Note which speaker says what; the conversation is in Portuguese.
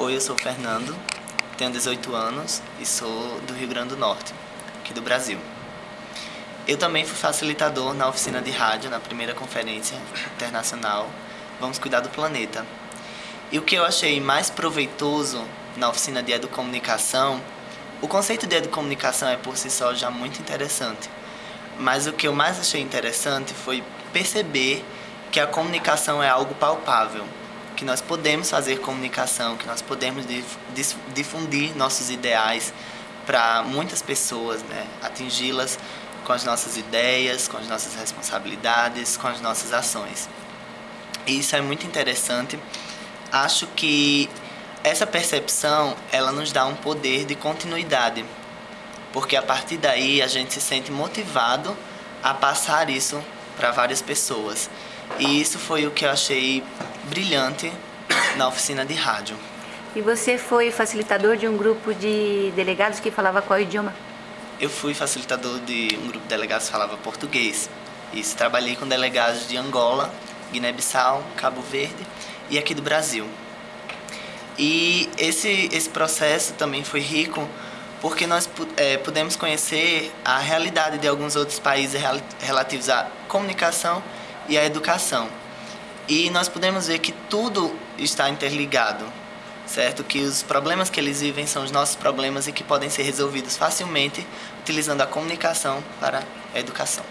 Speaker 1: Oi, eu sou o Fernando, tenho 18 anos e sou do Rio Grande do Norte, aqui do Brasil. Eu também fui facilitador na oficina de rádio, na primeira conferência internacional Vamos Cuidar do Planeta. E o que eu achei mais proveitoso na oficina de educomunicação, o conceito de educomunicação é por si só já muito interessante, mas o que eu mais achei interessante foi perceber que a comunicação é algo palpável, que nós podemos fazer comunicação, que nós podemos difundir nossos ideais para muitas pessoas, né? atingi-las com as nossas ideias, com as nossas responsabilidades, com as nossas ações. E isso é muito interessante. Acho que essa percepção, ela nos dá um poder de continuidade, porque a partir daí a gente se sente motivado a passar isso para várias pessoas. E isso foi o que eu achei brilhante na oficina de rádio.
Speaker 2: E você foi facilitador de um grupo de delegados que falava qual idioma?
Speaker 1: Eu fui facilitador de um grupo de delegados que falava português. Isso, trabalhei com delegados de Angola, Guiné-Bissau, Cabo Verde e aqui do Brasil. E esse, esse processo também foi rico porque nós é, pudemos conhecer a realidade de alguns outros países relativos à comunicação e à educação. E nós podemos ver que tudo está interligado, certo? Que os problemas que eles vivem são os nossos problemas e que podem ser resolvidos facilmente utilizando a comunicação para a educação.